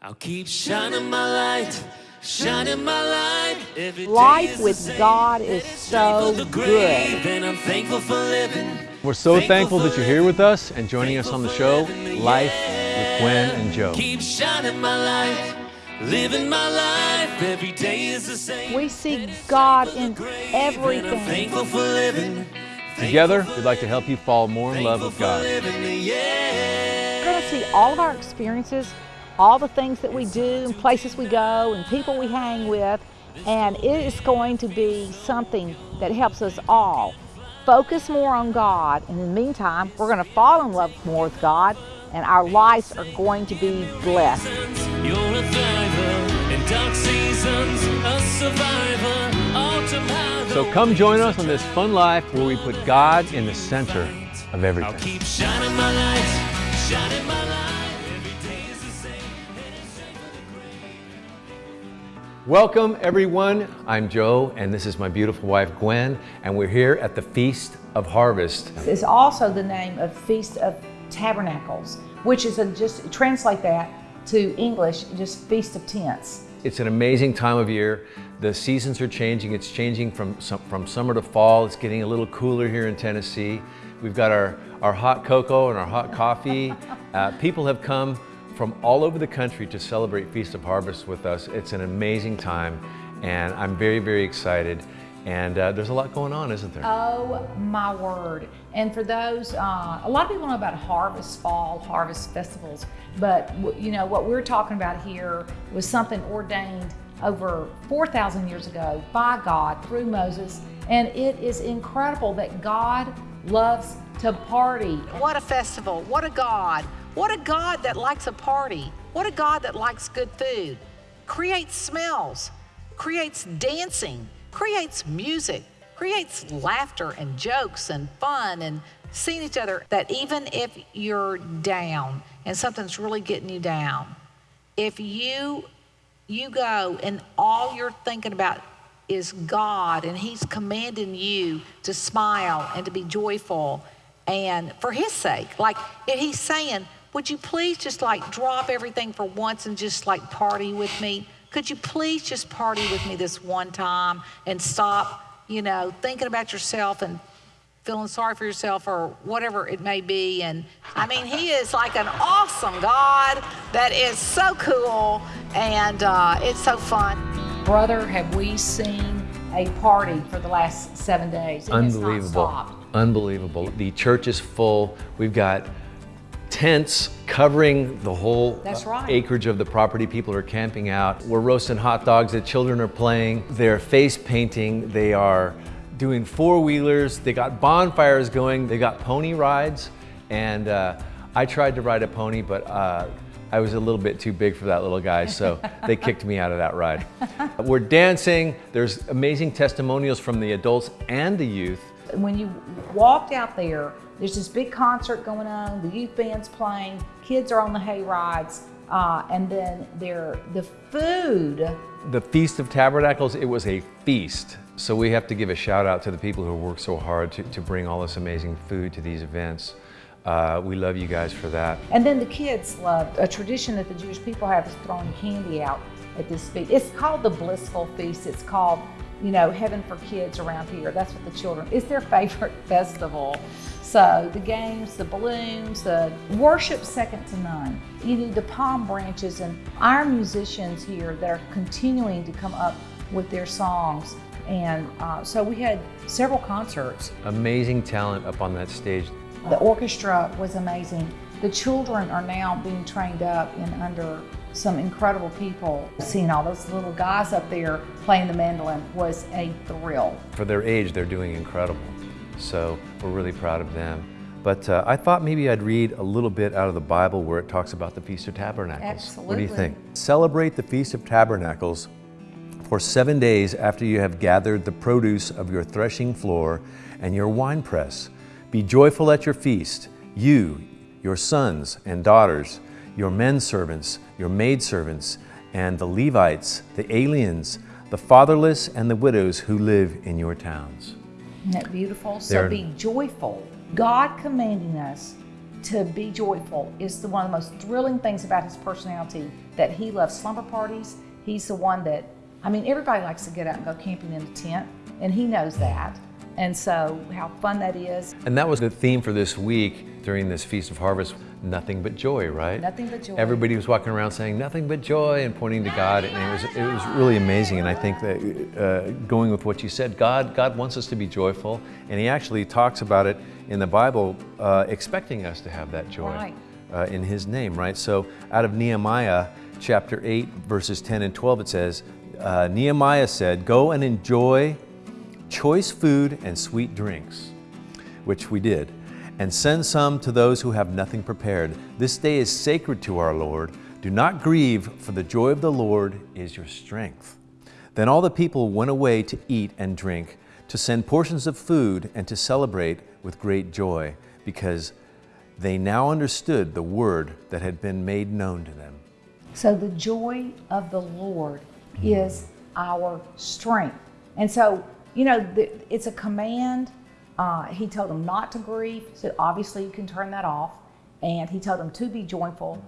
I'll keep shining my light, shining my light. Every day Life with. God is so good. grave, and I'm thankful for living. We're so thankful that you're here with us and joining us on the show, Life with Gwen and Joe. Keep shining my light, living my life. Every day is the same. We see God in Grave, and I'm everything. thankful for living. Together, we'd like to help you fall more in love with God. living, yeah. We're going to see all of our experiences, all the things that we do, and places we go, and people we hang with, and it is going to be something that helps us all focus more on God. And in the meantime, we're going to fall in love more with God, and our lives are going to be blessed. You're a thriver in dark seasons, a survivor. So come join us on this fun life where we put God in the center of I'll everything. Welcome, everyone. I'm Joe, and this is my beautiful wife, Gwen, and we're here at the Feast of Harvest. It's also the name of Feast of Tabernacles, which is a, just translate that to English, just Feast of Tents. It's an amazing time of year. The seasons are changing. It's changing from, from summer to fall. It's getting a little cooler here in Tennessee. We've got our, our hot cocoa and our hot coffee. Uh, people have come from all over the country to celebrate Feast of Harvest with us. It's an amazing time, and I'm very, very excited. And uh, there's a lot going on, isn't there? Oh my word. And for those, uh, a lot of people know about harvest, fall, harvest festivals, but you know, what we're talking about here was something ordained over 4,000 years ago by God through Moses. And it is incredible that God loves to party. What a festival. What a God. What a God that likes a party. What a God that likes good food. Creates smells, creates dancing, creates music, creates laughter and jokes and fun and seeing each other. That even if you're down and something's really getting you down, if you you go and all you're thinking about is God and he's commanding you to smile and to be joyful and for his sake like he's saying would you please just like drop everything for once and just like party with me could you please just party with me this one time and stop you know thinking about yourself and feeling sorry for yourself or whatever it may be. And I mean, he is like an awesome God that is so cool and uh, it's so fun. Brother, have we seen a party for the last seven days? It has not Unbelievable. stopped. Unbelievable. The church is full. We've got tents covering the whole That's uh, right. acreage of the property. People are camping out. We're roasting hot dogs. The children are playing. They're face painting. They are doing four wheelers. They got bonfires going. They got pony rides. And uh, I tried to ride a pony, but uh, I was a little bit too big for that little guy, so they kicked me out of that ride. We're dancing. There's amazing testimonials from the adults and the youth. when you walked out there, there's this big concert going on, the youth band's playing, kids are on the hay rides, uh, and then there the food. The Feast of Tabernacles, it was a feast. So we have to give a shout out to the people who work so hard to, to bring all this amazing food to these events. Uh, we love you guys for that. And then the kids loved a tradition that the Jewish people have is throwing candy out at this feast. It's called the Blissful Feast. It's called, you know, Heaven for Kids around here. That's what the children, it's their favorite festival. So the games, the balloons, the worship second to none. You need the palm branches and our musicians here that are continuing to come up with their songs. And uh, so we had several concerts Amazing talent up on that stage. the orchestra was amazing. The children are now being trained up in under some incredible people. Seeing all those little guys up there playing the mandolin was a thrill. For their age, they're doing incredible. So we're really proud of them. But uh, I thought maybe I'd read a little bit out of the Bible where it talks about the Feast of Tabernacles. What do you think? Celebrate the Feast of Tabernacles for seven days after you have gathered the produce of your threshing floor and your winepress. Be joyful at your feast, you, your sons and daughters, your men servants, your maidservants, and the Levites, the aliens, the fatherless, and the widows who live in your towns. Isn't that beautiful? So They're- be joyful. God commanding us to be joyful is the one of the most thrilling things about his personality that he loves slumber parties. He's the one that, I mean, everybody likes to get out and go camping in a tent, and he knows that. And so, how fun that is. And that was the theme for this week during this Feast of Harvest nothing but joy, right? Nothing but joy. Everybody was walking around saying nothing but joy and pointing to God, and it was it was really amazing. And I think that uh, going with what you said, God God wants us to be joyful, and He actually talks about it in the Bible, uh, expecting us to have that joy Right. uh, in His name, right? So out of Nehemiah chapter eight, verses ten and twelve, it says, uh, Nehemiah said, "Go and enjoy." Choice food and sweet drinks, which we did, and send some to those who have nothing prepared. This day is sacred to our Lord. Do not grieve, for the joy of the Lord is your strength. Then all the people went away to eat and drink, to send portions of food, and to celebrate with great joy, because they now understood the word that had been made known to them. So the joy of the Lord mm-hmm. is our strength. And so, you know, the, it's a command. Uh, he told them not to grieve. So obviously you can turn that off. And he told them to be joyful.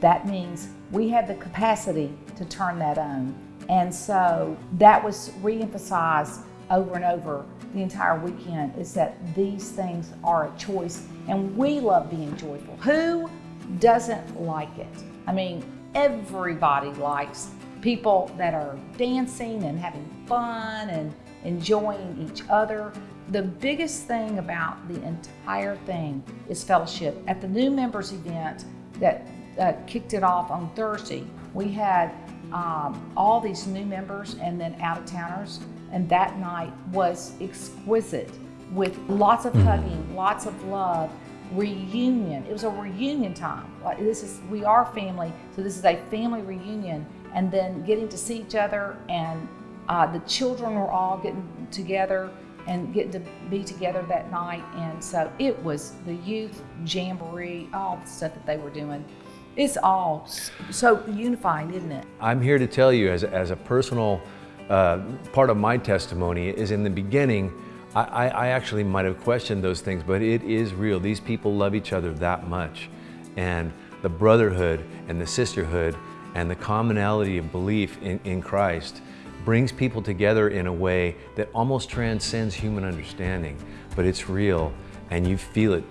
That means we have the capacity to turn that on. And so that was reemphasized over and over the entire weekend is that these things are a choice. And we love being joyful. Who doesn't like it? I mean, everybody likes people that are dancing and having fun and enjoying each other. The biggest thing about the entire thing is fellowship. At the new members event that uh, kicked it off on Thursday, we had um, all these new members and then out of towners, and that night was exquisite with lots of hugging, lots of love, reunion. It was a reunion time. This is we are family, so this is a family reunion, and then getting to see each other, and uh, the children were all getting together and getting to be together that night, and so it was the youth jamboree, all the stuff that they were doing. It's all so unifying, isn't it? I'm here to tell you, as as a personal uh, part of my testimony, is in the beginning, I, I, I actually might have questioned those things, but it is real. These people love each other that much. And the brotherhood and the sisterhood and the commonality of belief in, in Christ brings people together in a way that almost transcends human understanding, but it's real and you feel it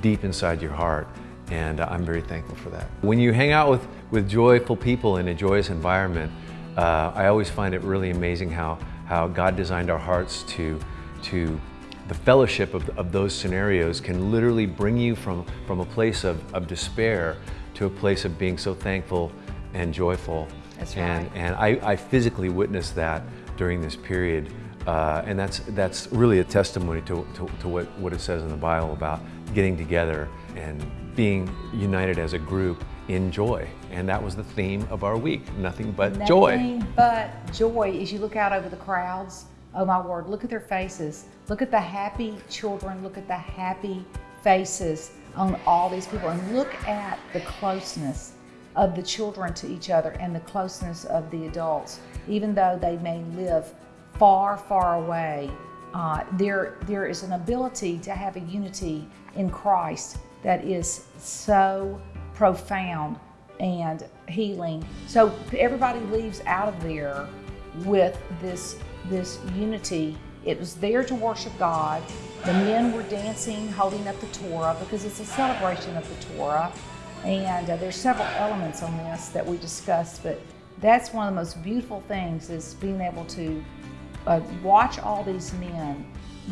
deep inside your heart and I'm very thankful for that. When you hang out with, with joyful people in a joyous environment, uh, I always find it really amazing how, how God designed our hearts to, to the fellowship of, of those scenarios can literally bring you from, from a place of, of despair to a place of being so thankful and joyful. That's and, right. and I, I physically witnessed that during this period. Uh, and that's, that's really a testimony to, to, to what, what it says in the Bible about getting together and being united as a group in joy. And that was the theme of our week, nothing but joy. Nothing but joy as you look out over the crowds. Oh my word, look at their faces. Look at the happy children. Look at the happy faces on all these people. And look at the closeness of the children to each other and the closeness of the adults. Even though they may live far, far away, uh, there, there is an ability to have a unity in Christ that is so profound and healing. So everybody leaves out of there with this this unity. It was there to worship God. The men were dancing, holding up the Torah because it's a celebration of the Torah. And uh, there's several elements on this that we discussed, but that's one of the most beautiful things is being able to uh, watch all these men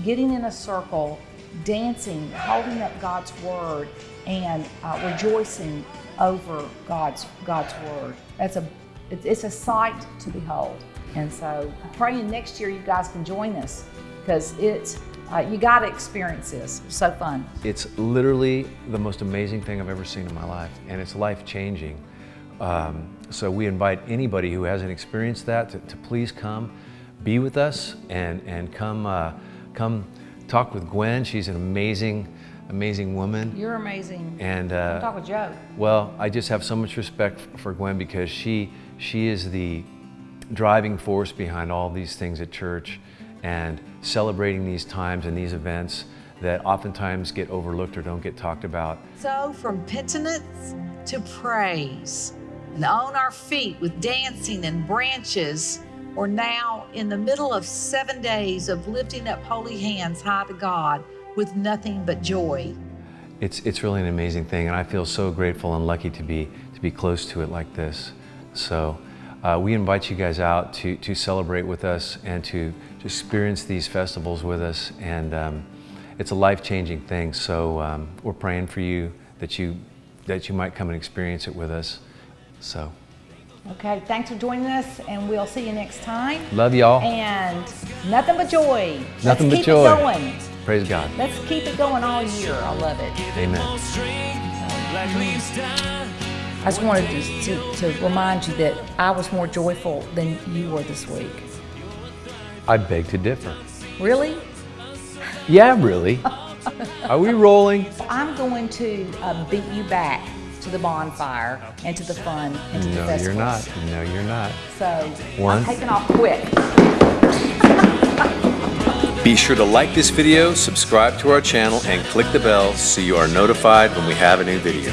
getting in a circle, dancing, holding up God's word, and uh, rejoicing over God's God's word. That's a it's, a sight to behold. And so, praying next year you guys can join us because it's uh, you got to experience this. It's so fun. It's literally the most amazing thing I've ever seen in my life, and it's life changing. Um, so we invite anybody who hasn't experienced that to, to please come, be with us, and and come uh, come talk with Gwen. She's an amazing, amazing woman. You're amazing. And uh, talk with Joe. well, I just have so much respect for Gwen because she she is the driving force behind all these things at church and celebrating these times and these events that oftentimes get overlooked or don't get talked about. So, from penitence to praise, and on our feet with dancing and branches, we're now in the middle of seven days of lifting up holy hands high to God with nothing but joy. It's, it's really an amazing thing, and I feel so grateful and lucky to be, to be close to it like this. So uh, we invite you guys out to, to celebrate with us and to, to experience these festivals with us. And um, it's a life-changing thing, so um, we're praying for you that, you that you might come and experience it with us. So. Okay, thanks for joining us, and we'll see you next time. Love y'all. And nothing but joy. Nothing Let's but keep joy. It going. Praise God. Let's keep it going all year. I love it. Amen. I just wanted to, to, to remind you that I was more joyful than you were this week. I beg to differ. Really? Yeah, really. Are we rolling? I'm going to uh, beat you back to the bonfire and to the fun and to the No, you're not. No, you're not. So One. I'm taking off quick. Be sure to like this video, subscribe to our channel, and click the bell so you are notified when we have a new video.